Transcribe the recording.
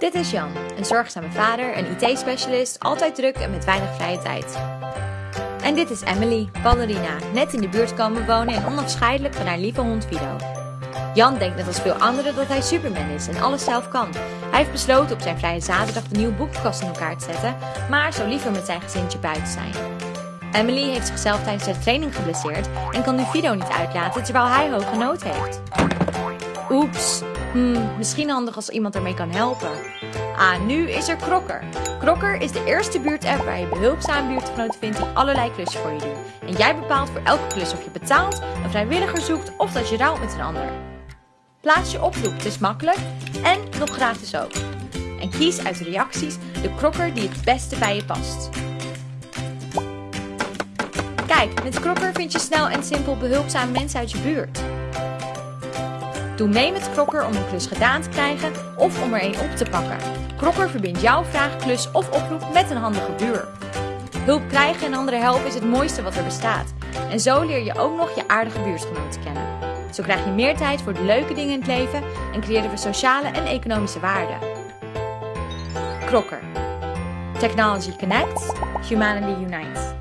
Dit is Jan, een zorgzame vader, een IT-specialist, altijd druk en met weinig vrije tijd. En dit is Emily, ballerina, net in de buurt komen wonen en onafscheidelijk van haar lieve hond Fido. Jan denkt net als veel anderen dat hij Superman is en alles zelf kan. Hij heeft besloten op zijn vrije zaterdag de nieuwe boekenkast in elkaar te zetten, maar zou liever met zijn gezintje buiten zijn. Emily heeft zichzelf tijdens haar training geblesseerd en kan nu Fido niet uitlaten terwijl hij hoge nood heeft. Oeps, hmm, misschien handig als iemand ermee kan helpen. Ah, nu is er Krokker. Krokker is de eerste buurt-app waar je behulpzame buurtgenoten vindt die allerlei klussen voor je doen. En jij bepaalt voor elke klus of je betaalt, een vrijwilliger zoekt of dat je rouwt met een ander. Plaats je oproep, het is makkelijk en nog gratis ook. En kies uit de reacties de krokker die het beste bij je past. Kijk, met Krokker vind je snel en simpel behulpzame mensen uit je buurt. Doe mee met Krokker om een klus gedaan te krijgen of om er een op te pakken. Krokker verbindt jouw vraag, klus of oproep met een handige buur. Hulp krijgen en anderen helpen is het mooiste wat er bestaat. En zo leer je ook nog je aardige buurtgenoten kennen. Zo krijg je meer tijd voor de leuke dingen in het leven en creëren we sociale en economische waarde. Krokker. Technology connects, humanity unites.